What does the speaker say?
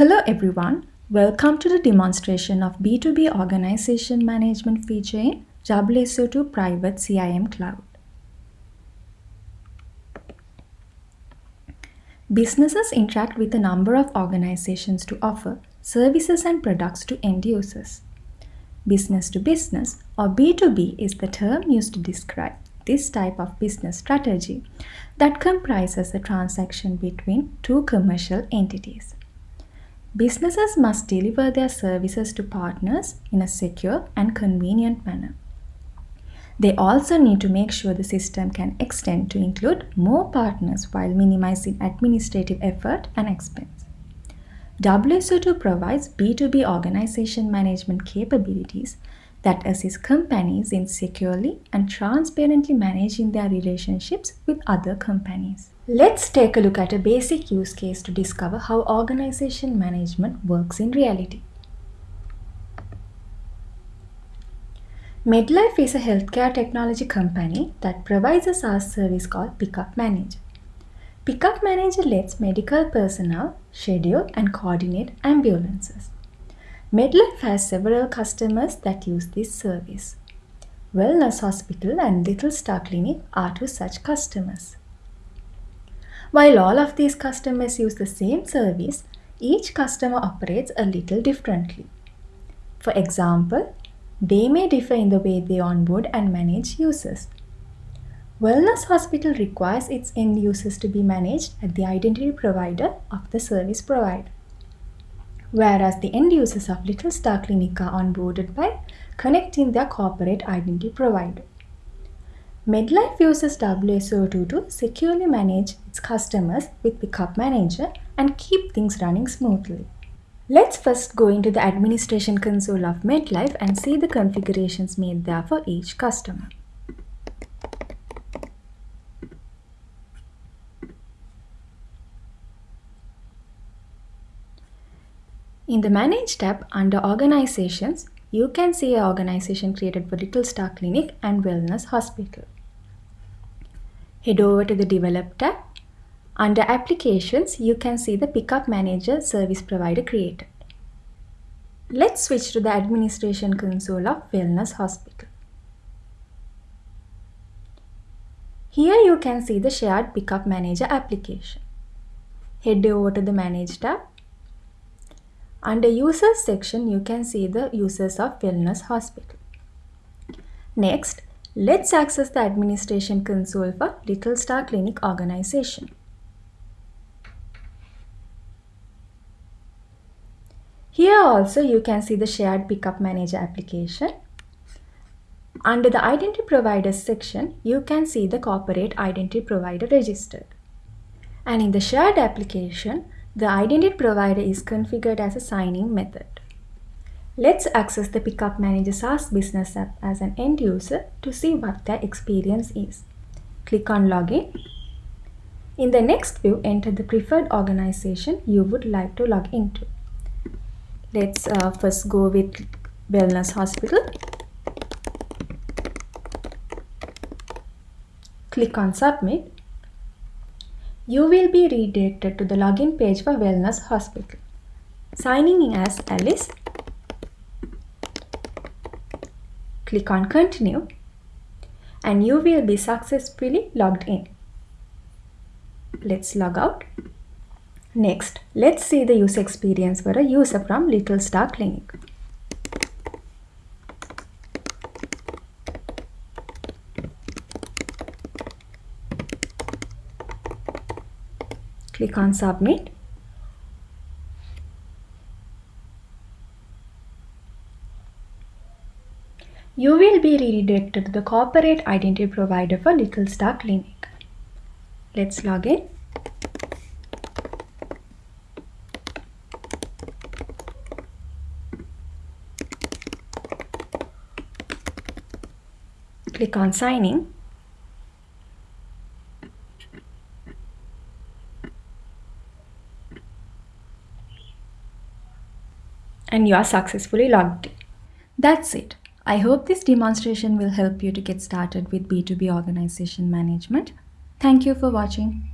Hello everyone, welcome to the demonstration of B2B Organization Management feature in WSO2 Private CIAM Cloud. Businesses interact with a number of organizations to offer services and products to end users. Business to business or B2B is the term used to describe this type of business strategy that comprises a transaction between two commercial entities. Businesses must deliver their services to partners in a secure and convenient manner. They also need to make sure the system can extend to include more partners while minimizing administrative effort and expense. WSO2 provides B2B organization management capabilities that assist companies in securely and transparently managing their relationships with other companies. Let's take a look at a basic use case to discover how organization management works in reality. MedLife is a healthcare technology company that provides a SaaS service called Pickup Manager. Pickup Manager lets medical personnel schedule and coordinate ambulances. MedLife has several customers that use this service. Wellness Hospital and Little Star Clinic are two such customers. While all of these customers use the same service, each customer operates a little differently. For example, they may differ in the way they onboard and manage users. Wellness Hospital requires its end users to be managed at the identity provider of the service provider whereas the end users of Little Star Clinic are onboarded by connecting their corporate identity provider. MedLife uses WSO2 to securely manage its customers with Pickup Manager and keep things running smoothly. Let's first go into the administration console of MedLife and see the configurations made there for each customer. In the Manage tab under Organizations, you can see an organization created for Little Star Clinic and Wellness Hospital. Head over to the Develop tab. Under Applications, you can see the Pickup Manager service provider created. Let's switch to the administration console of Wellness Hospital. Here you can see the Shared Pickup Manager application. Head over to the Manage tab under Users section, you can see the users of Wellness Hospital. Next, let's access the administration console for Little Star Clinic organization. Here also you can see the Shared Pickup Manager application. Under the Identity Providers section, you can see the Corporate Identity Provider registered. And in the Shared application, the identity provider is configured as a signing method. Let's access the Pickup Manager SaaS Business app as an end user to see what their experience is. Click on Login. In the next view, enter the preferred organization you would like to log into. Let's uh, first go with Wellness Hospital. Click on Submit you will be redirected to the login page for Wellness Hospital. Signing in as Alice, click on Continue and you will be successfully logged in. Let's log out. Next, let's see the user experience for a user from Little Star Clinic. Click on Submit. You will be redirected to the corporate identity provider for Little Star Clinic. Let's log in. Click on Sign in. And you are successfully logged in. That's it. I hope this demonstration will help you to get started with B2B organization management. Thank you for watching.